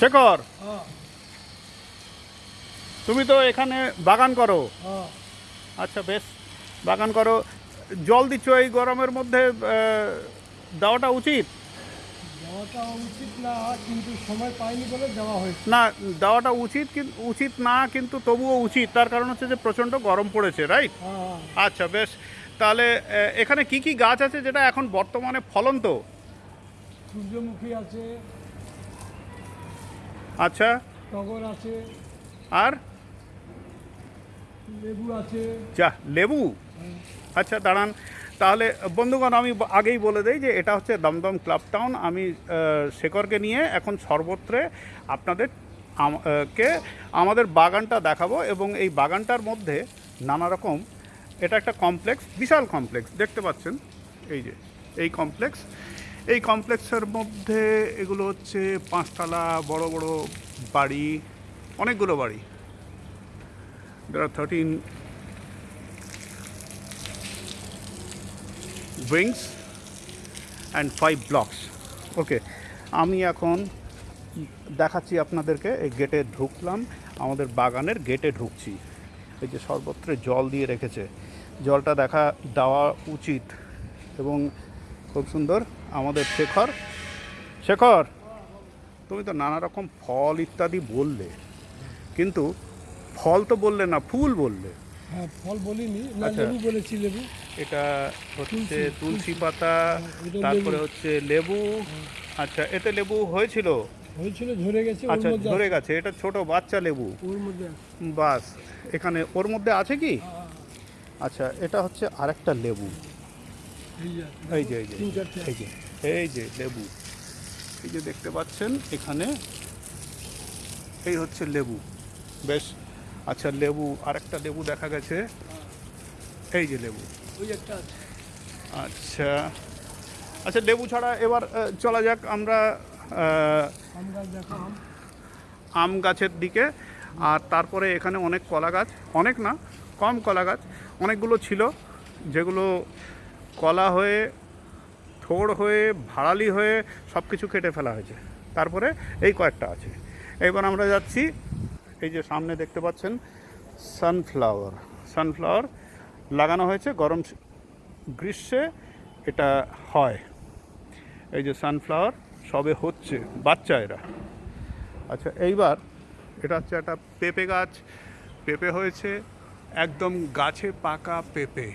শেখর হ্যাঁ। তুমি তো এখানে বাগান করো। হ্যাঁ। আচ্ছা বেশ বাগান করো। জল দিচ্ছ এই গরমের মধ্যে দেওয়াটা উচিত? যাওয়াটা উচিত না কিন্তু সময় পাইনি বলে যাওয়া হয়েছে। না দেওয়াটা উচিত উচিত না কিন্তু তবুও উচিত। তার কারণ হচ্ছে যে প্রচণ্ড গরম পড়েছে রাইট? হ্যাঁ। আচ্ছা বেশ তাহলে এখানে কি কি গাছ আছে যেটা এখন বর্তমানে ফলন্ত? সূর্যমুখী আছে আচ্ছা। টগর আছে। আর? লেবু আছে। যা লেবু? আচ্ছা দাঁড়ান। তাহলে বন্ধুগণ আমি আগেই বলে দেই যে এটা হচ্ছে দমদম ক্লাব টাউন। আমি শেখরকে নিয়ে এখন সর্বত্রে আপনাদের কে আমাদের বাগানটা দেখাবো এবং এই বাগানটার মধ্যে নানা রকম এটা একটা কমপ্লেক্স বিশাল কমপ্লেক্স দেখতে পাচ্ছেন? এই যে এই কমপ্লেক্স। এই কমপ্লেক্সের মধ্যে এগুলো হচ্ছে পাঁচতলা, বড় বড় বাড়ি, অনেকগুলো বাড়ি। 13 wings and five blocks ওকে আমি এখন দেখাচ্ছি আপনাদেরকে, এই গেটে ঢুকলাম, আমাদের বাগানের গেটে ঢুকছি। এই যে সর্বত্র জল দিয়ে রেখেছে। জলটা দেখা দেওয়া উচিত এবং খুব সুন্দর। আমাদের শেখর। শেখর তুমি তো নানা রকম ফল ইত্যাদি বললে। কিন্তু ফল তো বললে না ফুল বললে। হ্যাঁ ফল বলিনি আচ্ছা। লেবু বলেছি লেবু। এটা হচ্ছে তুলসী, পাতা তারপরে হচ্ছে লেবু। আচ্ছা এতে লেবু হয়েছিল? হয়েছিল ঝরে গেছে আচ্ছা ধরে গেছে এটা ছোট বাচ্চা লেবু। ওর মধ্যে বাস এখানে ওর মধ্যে আছে কি? হ্যাঁ, আচ্ছা এটা হচ্ছে আরেকটা লেবু। এই যে এই যে এই যে এই যে লেবু। এই যে দেখতে পাচ্ছেন এখানে এই হচ্ছে লেবু। বেশ আচ্ছা লেবু আরেকটা লেবু দেখা গেছে। এই যে লেবু। ওই একটা আচ্ছা আচ্ছা লেবু ছাড়া এবার চলা যাক আমরা আম গাছের দিকে। আর তারপরে এখানে অনেক কলা গাছ অনেক না কম কলা গাছ অনেকগুলো ছিল যেগুলো কলা হয়ে, থোড় হয়ে, ভাড়ালি হয়ে সব কিছু কেটে ফেলা হয়েছে। তারপরে এই কয়েকটা আছে। এবার আমরা যাচ্ছি, এই যে সামনে দেখতে পাচ্ছেন সানফ্লাওয়ার সানফ্লাওয়ার লাগানো হয়েছে, গরম গ্রীষ্মে এটা হয়। এই যে সানফ্লাওয়ার সবে হচ্ছে, বাচ্চা এরা। আচ্ছা এইবার এটা হচ্ছে একটা পেঁপে গাছ। পেঁপে হয়েছে একদম গাছে পাকা পেঁপে,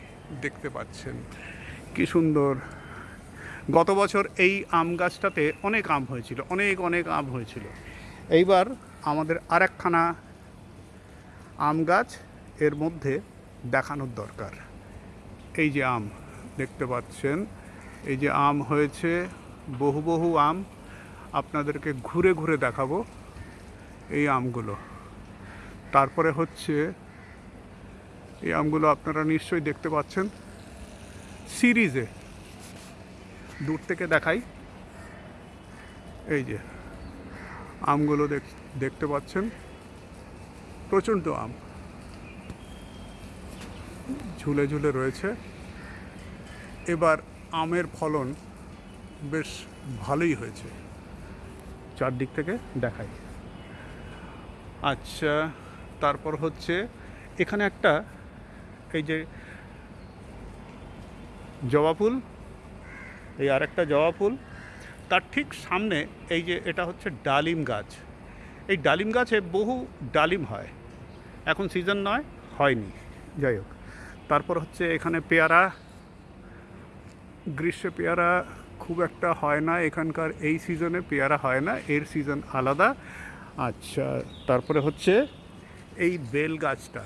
দেখতে পাচ্ছেন। কি সুন্দর। গত বছর এই আম গাছটাতে অনেক আম হয়েছিল, অনেক অনেক আম হয়েছিল। এইবার আমাদের আরেকখানা আম গাছ এর মধ্যে দেখানোর দরকার। এই যে আম, দেখতে পাচ্ছেন? এই যে আম হয়েছে, বহু বহু আম। আপনাদেরকে ঘুরে ঘুরে দেখাবো এই আমগুলো। তারপরে হচ্ছে, এই আমগুলো আপনারা নিশ্চয়ই দেখতে পাচ্ছেন। সিরিজে। দূর থেকে দেখাই। এই যে, আমগুলো দেখ- দেখতে পাচ্ছেন? প্রচণ্ড আম। ঝুলে ঝুলে রয়েছে। এবার আমের ফলন বেশ ভালোই হয়েছে। চারদিক থেকে দেখাই। আচ্ছা তারপর হচ্ছে এখানে একটা, এই যে জবা ফুল, এই আরেকটা জবা ফুল। তার ঠিক সামনে এই যে এটা হচ্ছে ডালিম গাছ। এই ডালিম গাছে বহু ডালিম হয়। এখন সিজন নয়, হয়নি। যাই হোক, তারপর হচ্ছে এখানে পেয়ারা। গ্রীষ্মে পেয়ারা খুব একটা হয় না, এখানকার এই সিজনে পেয়ারা হয় না, এর সিজন আলাদা। আচ্ছা তারপরে হচ্ছে এই বেল গাছটা।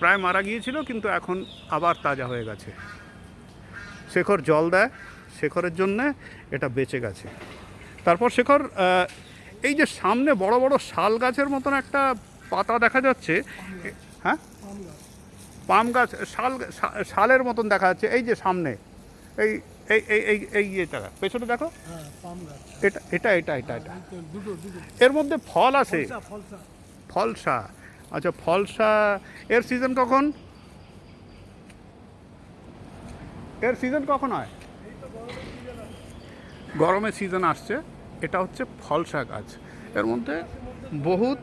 প্রায় মারা গিয়েছিল, কিন্তু এখন আবার তাজা হয়ে গেছে। শেখর জল দেয় শেখরের জন্যে এটা বেঁচে গেছে। তারপর শেখর এই যে সামনে বড় বড় শাল গাছের মতন একটা পাতা দেখা যাচ্ছে হ্যাঁ? পাম গাছ শাল শালের মতন দেখা যাচ্ছে এই যে সামনে এই এই এই এই এই এটা পেছনে দেখো? হ্যাঁ এটা এটা এটা এটা এটা। দুটো এর মধ্যে ফল আছে? ফলসা আচ্ছা ফলসা এর সিজন কখন? এর সিজন কখন হয়? গরমের সিজন আসছে। এটা হচ্ছে ফলসা গাছ। এর মধ্যে বহুত,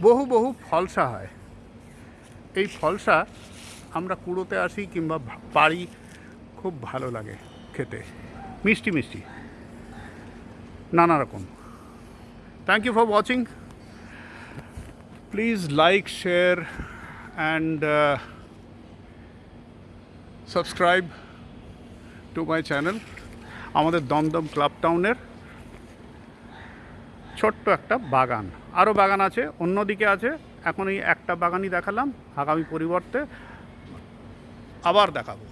বহু বহু ফলসা হয়। এই ফলসা আমরা কুড়োতে আসি কিংবা পারি খুব ভালো লাগে খেতে। মিষ্টি মিষ্টি। নানা রকম। Thank you for watching please like share and subscribe to my channel, আমাদের দমদম ক্লাব টাউনের ছোট্ট একটা বাগান। আরও বাগান আছে, অন্যদিকে আছে, এখন এই একটা বাগানই দেখালাম, আগামী পরিবর্তে আবার দেখাবো।